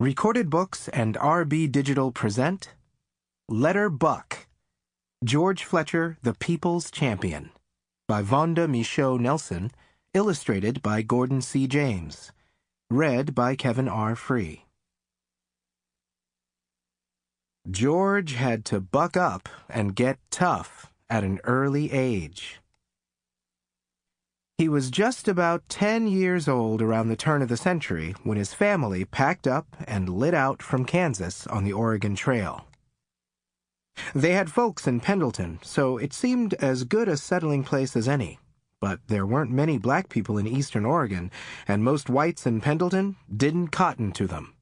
Recorded Books and RB Digital present Letter Buck George Fletcher, the People's Champion by Vaunda Micheaux Nelson, illustrated by Gordon C. James. Read by Kevin R. Free. George had to buck up and get tough at an early age. He was just about 10 years old around the turn of the century when his family packed up and lit out from Kansas on the Oregon Trail. They had folks in Pendleton, so it seemed as good a settling place as any. But there weren't many black people in eastern Oregon, and most whites in Pendleton didn't cotton to them.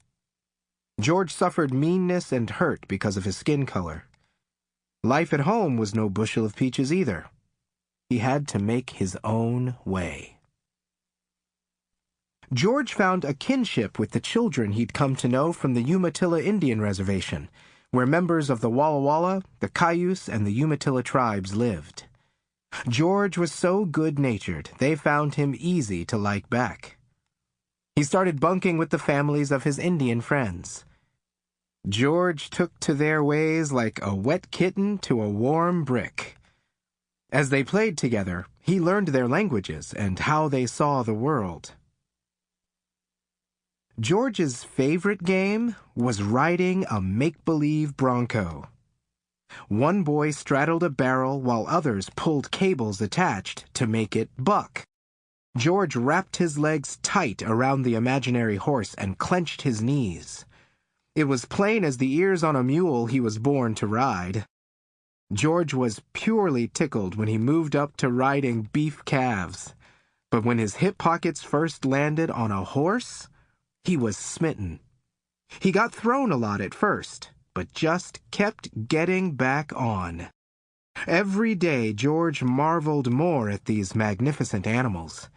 George suffered meanness and hurt because of his skin color. Life at home was no bushel of peaches either. He had to make his own way. George found a kinship with the children he'd come to know from the Umatilla Indian Reservation, where members of the Walla Walla, the Cayuse, and the Umatilla tribes lived. George was so good-natured, they found him easy to like back. He started bunking with the families of his Indian friends. George took to their ways like a wet kitten to a warm brick. As they played together, he learned their languages and how they saw the world. George's favorite game was riding a make-believe bronco. One boy straddled a barrel while others pulled cables attached to make it buck. George wrapped his legs tight around the imaginary horse and clenched his knees. It was plain as the ears on a mule he was born to ride. George was purely tickled when he moved up to riding beef calves. But when his hip pockets first landed on a horse, he was smitten. He got thrown a lot at first, but just kept getting back on. Every day George marveled more at these magnificent animals.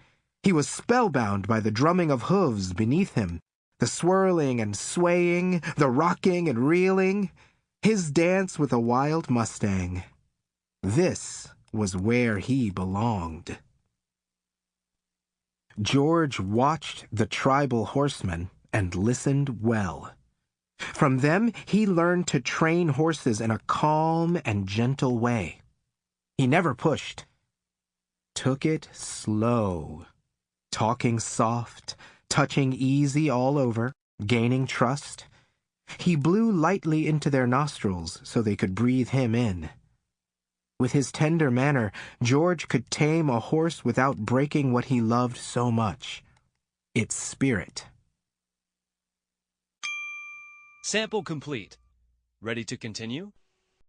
He was spellbound by the drumming of hooves beneath him, the swirling and swaying, the rocking and reeling his dance with a wild Mustang. This was where he belonged. George watched the tribal horsemen and listened well. From them, he learned to train horses in a calm and gentle way. He never pushed. Took it slow, talking soft, touching easy all over, gaining trust, he blew lightly into their nostrils so they could breathe him in. With his tender manner, George could tame a horse without breaking what he loved so much its spirit. Sample complete. Ready to continue?